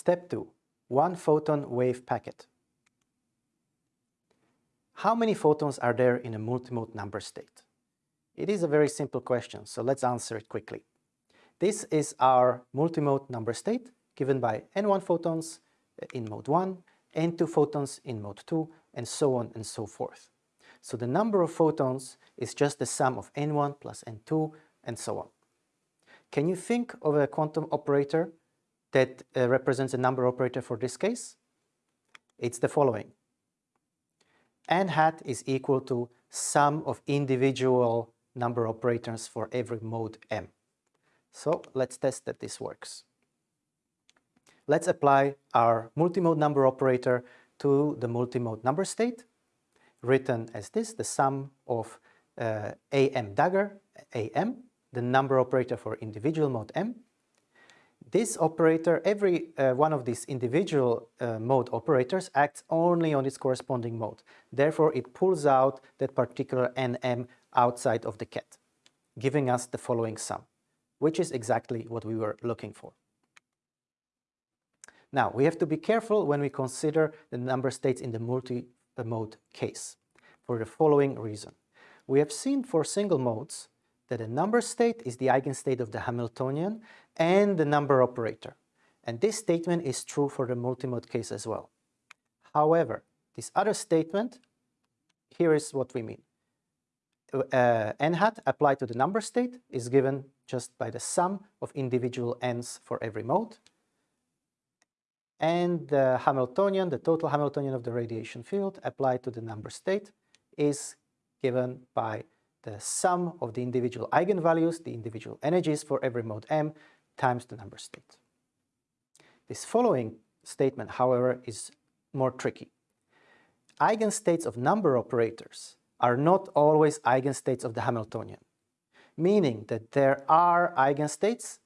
Step 2. One photon wave packet. How many photons are there in a multimode number state? It is a very simple question, so let's answer it quickly. This is our multimode number state given by n1 photons in mode 1, n2 photons in mode 2, and so on and so forth. So the number of photons is just the sum of n1 plus n2 and so on. Can you think of a quantum operator that uh, represents a number operator for this case? It's the following n hat is equal to sum of individual number operators for every mode m. So let's test that this works. Let's apply our multimode number operator to the multimode number state, written as this, the sum of uh, am dagger, am, the number operator for individual mode m, this operator, every uh, one of these individual uh, mode operators acts only on its corresponding mode. Therefore, it pulls out that particular nm outside of the ket, giving us the following sum, which is exactly what we were looking for. Now, we have to be careful when we consider the number states in the multi-mode case, for the following reason. We have seen for single modes that a number state is the eigenstate of the Hamiltonian and the number operator. And this statement is true for the multimode case as well. However, this other statement, here is what we mean. Uh, n hat applied to the number state is given just by the sum of individual n's for every mode. And the Hamiltonian, the total Hamiltonian of the radiation field applied to the number state is given by the sum of the individual eigenvalues, the individual energies for every mode m times the number state. This following statement, however, is more tricky. Eigenstates of number operators are not always eigenstates of the Hamiltonian, meaning that there are eigenstates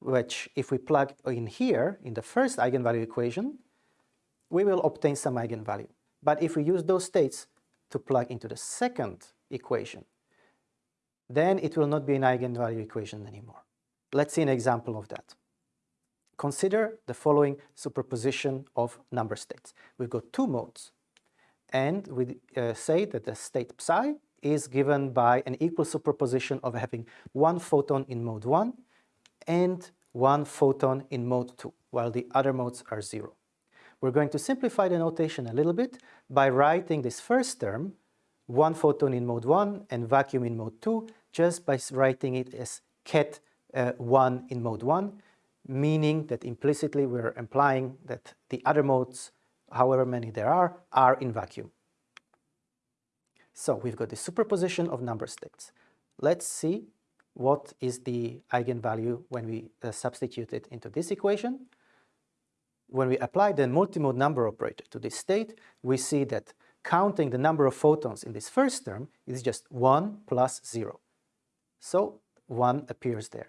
which, if we plug in here, in the first eigenvalue equation, we will obtain some eigenvalue. But if we use those states to plug into the second equation, then it will not be an eigenvalue equation anymore. Let's see an example of that. Consider the following superposition of number states. We've got two modes, and we uh, say that the state psi is given by an equal superposition of having one photon in mode 1 and one photon in mode 2, while the other modes are 0. We're going to simplify the notation a little bit by writing this first term one photon in mode 1 and vacuum in mode 2 just by writing it as ket uh, 1 in mode 1, meaning that implicitly we're implying that the other modes, however many there are, are in vacuum. So we've got the superposition of number states. Let's see what is the eigenvalue when we uh, substitute it into this equation. When we apply the multimode number operator to this state, we see that counting the number of photons in this first term is just 1 plus 0. So 1 appears there.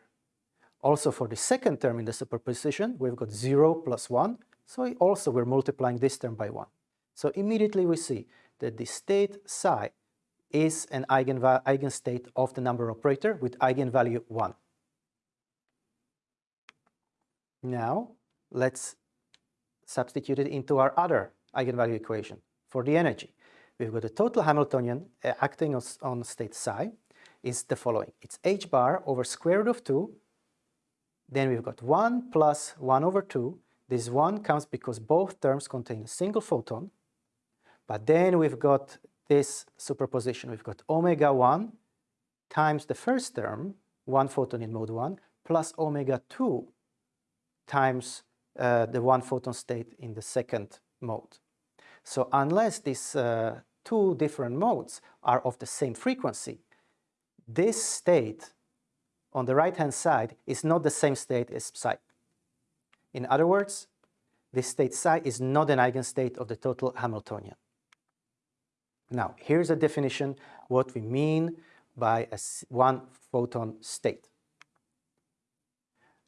Also for the second term in the superposition, we've got 0 plus 1, so also we're multiplying this term by 1. So immediately we see that the state psi is an eigenstate of the number operator with eigenvalue 1. Now, let's substitute it into our other eigenvalue equation for the energy. We've got the total Hamiltonian uh, acting on state psi is the following. It's h bar over square root of 2. Then we've got 1 plus 1 over 2. This 1 comes because both terms contain a single photon. But then we've got this superposition. We've got omega 1 times the first term, 1 photon in mode 1, plus omega 2 times uh, the 1 photon state in the second mode. So unless these uh, two different modes are of the same frequency, this state on the right-hand side is not the same state as psi. In other words, this state psi is not an eigenstate of the total Hamiltonian. Now, here's a definition what we mean by a one photon state.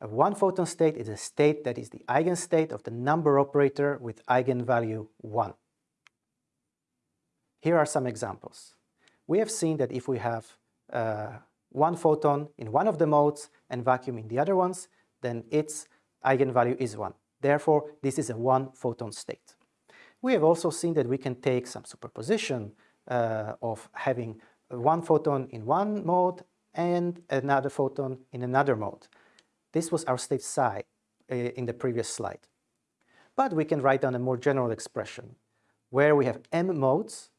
A one photon state is a state that is the eigenstate of the number operator with eigenvalue 1. Here are some examples. We have seen that if we have uh, one photon in one of the modes and vacuum in the other ones, then its eigenvalue is 1. Therefore, this is a one photon state. We have also seen that we can take some superposition uh, of having one photon in one mode and another photon in another mode. This was our state psi uh, in the previous slide. But we can write down a more general expression where we have m modes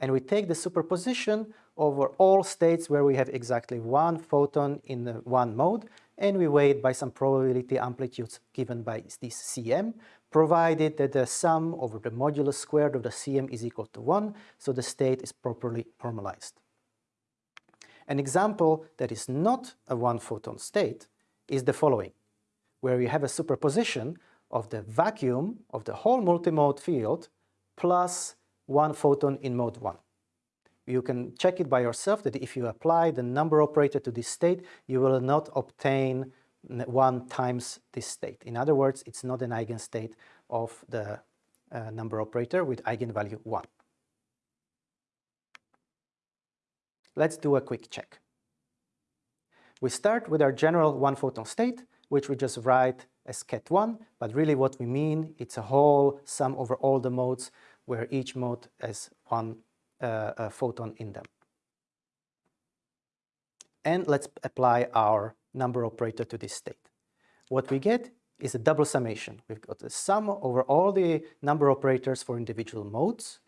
and we take the superposition over all states where we have exactly one photon in one mode and we weight by some probability amplitudes given by this Cm, provided that the sum over the modulus squared of the Cm is equal to 1, so the state is properly normalized. An example that is not a one-photon state is the following, where we have a superposition of the vacuum of the whole multimode field plus one photon in mode 1. You can check it by yourself that if you apply the number operator to this state, you will not obtain 1 times this state. In other words, it's not an eigenstate of the uh, number operator with eigenvalue 1. Let's do a quick check. We start with our general one-photon state, which we just write as ket1, but really what we mean, it's a whole sum over all the modes where each mode has one uh, photon in them. And let's apply our number operator to this state. What we get is a double summation. We've got the sum over all the number operators for individual modes,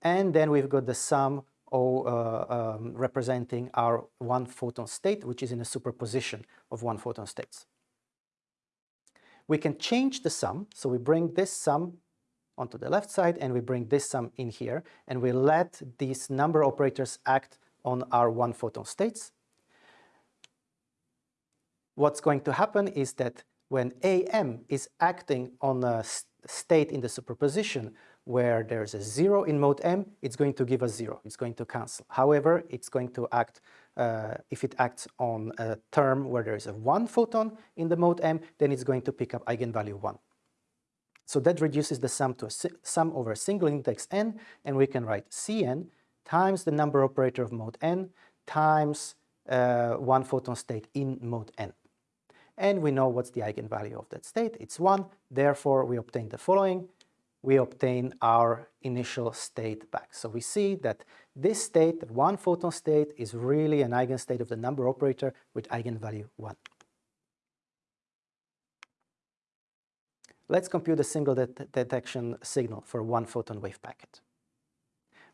and then we've got the sum uh, um, representing our one photon state, which is in a superposition of one photon states. We can change the sum, so we bring this sum onto the left side and we bring this sum in here and we let these number operators act on our one photon states. What's going to happen is that when AM is acting on a state in the superposition where there's a zero in mode M, it's going to give us zero, it's going to cancel. However, it's going to act, uh, if it acts on a term where there is a one photon in the mode M, then it's going to pick up eigenvalue one. So that reduces the sum to a sum over a single index n, and we can write Cn times the number operator of mode n times uh, one photon state in mode n. And we know what's the eigenvalue of that state, it's 1, therefore we obtain the following, we obtain our initial state back. So we see that this state, the one photon state, is really an eigenstate of the number operator with eigenvalue 1. Let's compute a single det detection signal for one photon wave packet.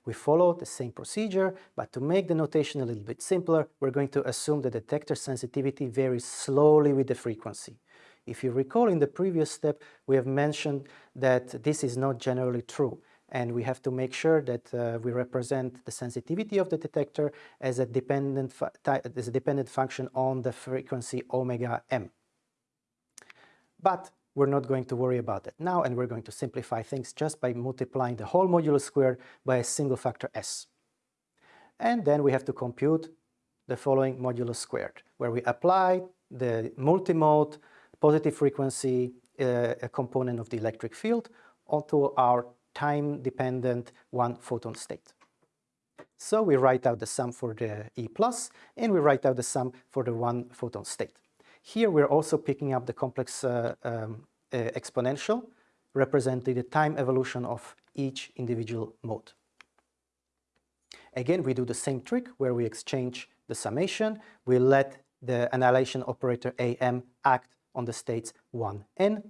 We follow the same procedure, but to make the notation a little bit simpler, we're going to assume the detector sensitivity varies slowly with the frequency. If you recall in the previous step, we have mentioned that this is not generally true and we have to make sure that uh, we represent the sensitivity of the detector as a dependent as a dependent function on the frequency omega m. But we're not going to worry about that now and we're going to simplify things just by multiplying the whole modulus squared by a single factor s. And then we have to compute the following modulus squared, where we apply the multimode positive frequency uh, component of the electric field onto our time-dependent one photon state. So we write out the sum for the E plus and we write out the sum for the one photon state. Here we're also picking up the complex uh, um, uh, exponential representing the time evolution of each individual mode. Again, we do the same trick where we exchange the summation. We let the annihilation operator AM act on the states 1n.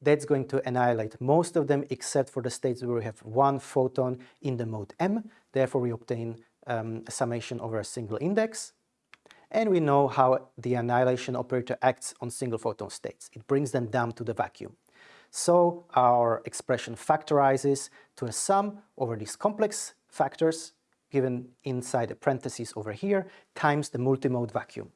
That's going to annihilate most of them except for the states where we have one photon in the mode M. Therefore, we obtain um, a summation over a single index. And we know how the annihilation operator acts on single photon states. It brings them down to the vacuum. So our expression factorizes to a sum over these complex factors given inside the parentheses over here times the multimode vacuum.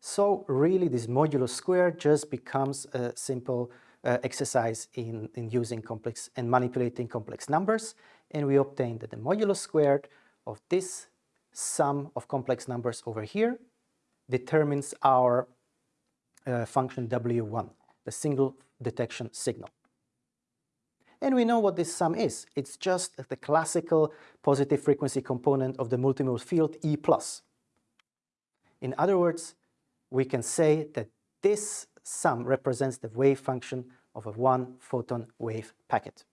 So really this modulus squared just becomes a simple uh, exercise in, in using complex and manipulating complex numbers and we obtain that the modulus squared of this sum of complex numbers over here determines our uh, function W1, the single detection signal. And we know what this sum is. It's just the classical positive frequency component of the multimode field E+. In other words, we can say that this sum represents the wave function of a one photon wave packet.